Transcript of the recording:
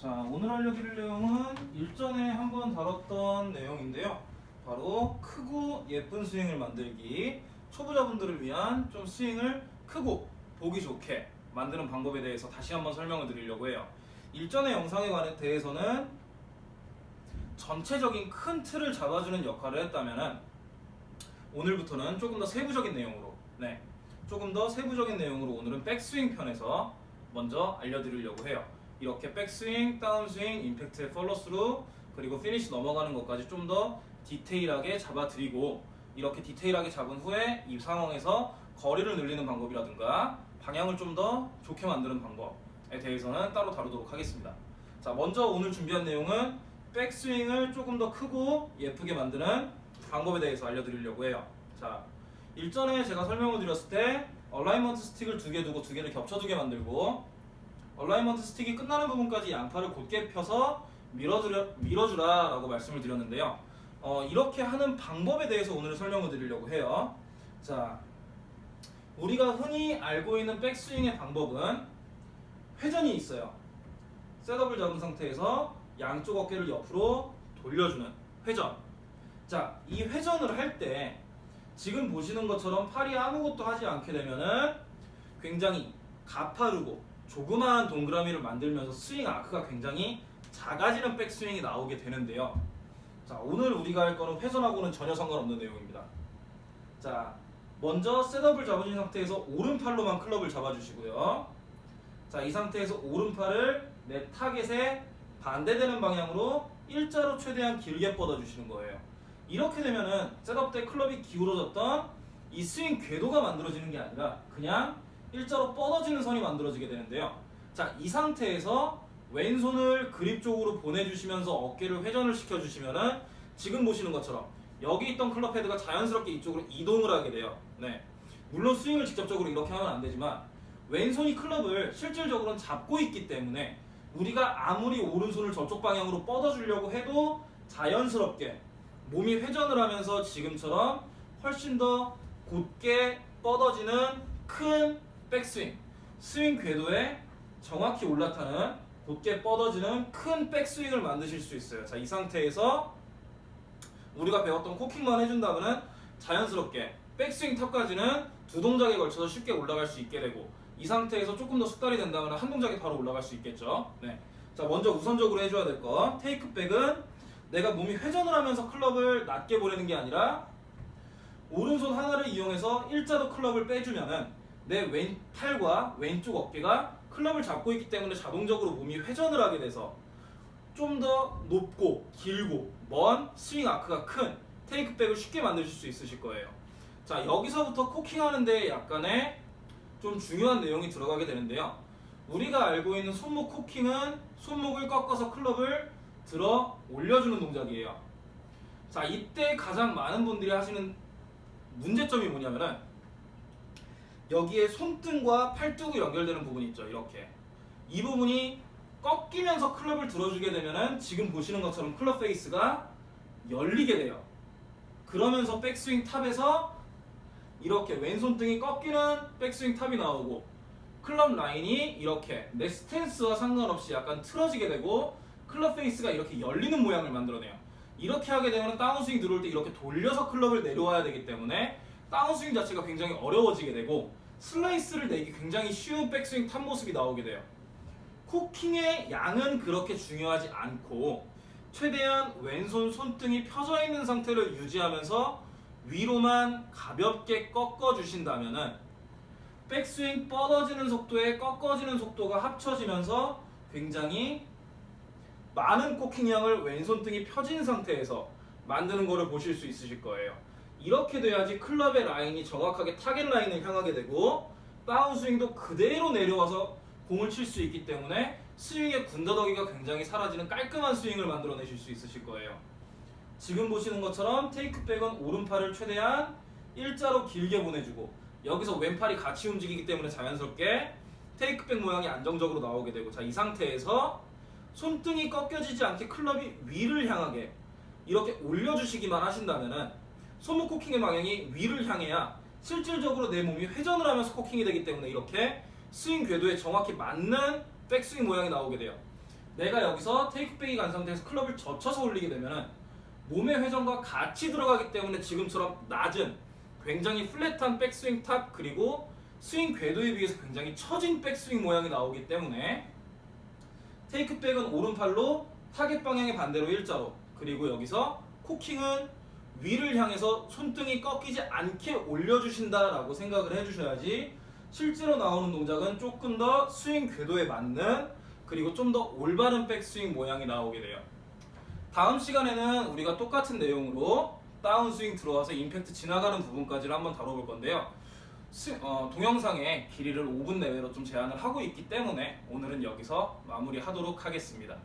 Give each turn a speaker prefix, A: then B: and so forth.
A: 자, 오늘 알려드릴 내용은 일전에 한번 다뤘던 내용인데요. 바로 크고 예쁜 스윙을 만들기. 초보자분들을 위한 좀 스윙을 크고 보기 좋게 만드는 방법에 대해서 다시 한번 설명을 드리려고 해요. 일전의 영상에 대해서는 전체적인 큰 틀을 잡아주는 역할을 했다면은 오늘부터는 조금 더 세부적인 내용으로, 네, 조금 더 세부적인 내용으로 오늘은 백스윙 편에서 먼저 알려드리려고 해요. 이렇게 백스윙, 다운스윙, 임팩트의 폴로스루 그리고 피니시 넘어가는 것까지 좀 더 디테일하게 잡아드리고 이렇게 디테일하게 잡은 후에 이 상황에서 거리를 늘리는 방법이라든가 방향을 좀 더 좋게 만드는 방법에 대해서는 따로 다루도록 하겠습니다. 자, 먼저 오늘 준비한 내용은 백스윙을 조금 더 크고 예쁘게 만드는 방법에 대해서 알려드리려고 해요. 자, 일전에 제가 설명을 드렸을 때 alignment stick을 두 개 두고 두 개를 겹쳐두게 만들고 alignment stick이 끝나는 부분까지 양팔을 곧게 펴서 밀어주려, 밀어주라 라고 말씀을 드렸는데요. 어, 이렇게 하는 방법에 대해서 오늘 설명을 드리려고 해요. 자, 우리가 흔히 알고 있는 백스윙의 방법은 회전이 있어요. 셋업을 잡은 상태에서 양쪽 어깨를 옆으로 돌려주는 회전. 자, 이 회전을 할 때 지금 보시는 것처럼 팔이 아무것도 하지 않게 되면은 굉장히 가파르고 조그마한 동그라미를 만들면서 스윙 아크가 굉장히 작아지는 백스윙이 나오게 되는데요. 자, 오늘 우리가 할 거는 회전하고는 전혀 상관없는 내용입니다. 자, 먼저 셋업을 잡으신 상태에서 오른팔로만 클럽을 잡아주시고요. 자, 이 상태에서 오른팔을 내 타겟에 반대되는 방향으로 일자로 최대한 길게 뻗어주시는 거예요. 이렇게 되면은 셋업 때 클럽이 기울어졌던 이 스윙 궤도가 만들어지는 게 아니라 그냥 일자로 뻗어지는 선이 만들어지게 되는데요. 자, 이 상태에서 왼손을 그립 쪽으로 보내주시면서 어깨를 회전을 시켜주시면은 지금 보시는 것처럼 여기 있던 클럽 헤드가 자연스럽게 이쪽으로 이동을 하게 돼요. 네. 물론 스윙을 직접적으로 이렇게 하면 안 되지만 왼손이 클럽을 실질적으로는 잡고 있기 때문에 우리가 아무리 오른손을 저쪽 방향으로 뻗어주려고 해도 자연스럽게 몸이 회전을 하면서 지금처럼 훨씬 더 곧게 뻗어지는 큰 백스윙, 스윙 궤도에 정확히 올라타는 곧게 뻗어지는 큰 백스윙을 만드실 수 있어요. 자, 이 상태에서 우리가 배웠던 코킹만 해준다면 자연스럽게 백스윙 탑까지는 두 동작에 걸쳐서 쉽게 올라갈 수 있게 되고 이 상태에서 조금 더 숙달이 된다면 한 동작에 바로 올라갈 수 있겠죠. 네. 자, 먼저 우선적으로 해줘야 될 거. 테이크백은 내가 몸이 회전을 하면서 클럽을 낮게 보내는 게 아니라 오른손 하나를 이용해서 일자로 클럽을 빼주면은 내 왼 팔과 왼쪽 어깨가 클럽을 잡고 있기 때문에 자동적으로 몸이 회전을 하게 돼서 좀 더 높고 길고 먼 스윙 아크가 큰 테이크백을 쉽게 만드실 수 있으실 거예요. 자 여기서부터 코킹하는데 약간의 좀 중요한 내용이 들어가게 되는데요. 우리가 알고 있는 손목 코킹은 손목을 꺾어서 클럽을 들어 올려주는 동작이에요. 자 이때 가장 많은 분들이 하시는 문제점이 뭐냐면은 여기에 손등과 팔뚝이 연결되는 부분이 있죠. 이렇게 이 부분이 꺾이면서 클럽을 들어주게 되면은 지금 보시는 것처럼 클럽 페이스가 열리게 돼요. 그러면서 백스윙 탑에서 이렇게 왼손등이 꺾이는 백스윙 탑이 나오고 클럽 라인이 이렇게 내 스탠스와 상관없이 약간 틀어지게 되고 클럽 페이스가 이렇게 열리는 모양을 만들어내요. 이렇게 하게 되면 다운스윙 들어올 때 이렇게 돌려서 클럽을 내려와야 되기 때문에 다운스윙 자체가 굉장히 어려워지게 되고 슬라이스를 내기 굉장히 쉬운 백스윙 탑 모습이 나오게 돼요. 코킹의 양은 그렇게 중요하지 않고 최대한 왼손 손등이 펴져 있는 상태를 유지하면서 위로만 가볍게 꺾어 주신다면은 백스윙 뻗어지는 속도에 꺾어지는 속도가 합쳐지면서 굉장히 많은 코킹 양을 왼손등이 펴진 상태에서 만드는 것을 보실 수 있으실 거예요. 이렇게 돼야지 클럽의 라인이 정확하게 타겟 라인을 향하게 되고 다운스윙도 그대로 내려와서 공을 칠 수 있기 때문에 스윙의 군더더기가 굉장히 사라지는 깔끔한 스윙을 만들어내실 수 있으실 거예요. 지금 보시는 것처럼 테이크백은 오른팔을 최대한 일자로 길게 보내주고 여기서 왼팔이 같이 움직이기 때문에 자연스럽게 테이크백 모양이 안정적으로 나오게 되고 자 이 상태에서 손등이 꺾여지지 않게 클럽이 위를 향하게 이렇게 올려주시기만 하신다면 은 손목 코킹의 방향이 위를 향해야 실질적으로 내 몸이 회전을 하면서 코킹이 되기 때문에 이렇게 스윙 궤도에 정확히 맞는 백스윙 모양이 나오게 돼요. 내가 여기서 takeback이 간 상태에서 클럽을 젖혀서 올리게 되면은 몸의 회전과 같이 들어가기 때문에 지금처럼 낮은 굉장히 flat한 백스윙 top 그리고 스윙 궤도에 비해서 굉장히 처진 백스윙 모양이 나오기 때문에 takeback은 오른팔로 타겟 방향의 반대로 일자로 그리고 여기서 코킹은 위를 향해서 손등이 꺾이지 않게 올려주신다라고 생각을 해주셔야지 실제로 나오는 동작은 조금 더 스윙 궤도에 맞는 그리고 좀 더 올바른 백스윙 모양이 나오게 돼요. 다음 시간에는 우리가 똑같은 내용으로 다운스윙 들어와서 임팩트 지나가는 부분까지를 한번 다뤄볼 건데요. 스- 어, 동영상의 길이를 5분 내외로 좀 제한을 하고 있기 때문에 오늘은 여기서 마무리하도록 하겠습니다.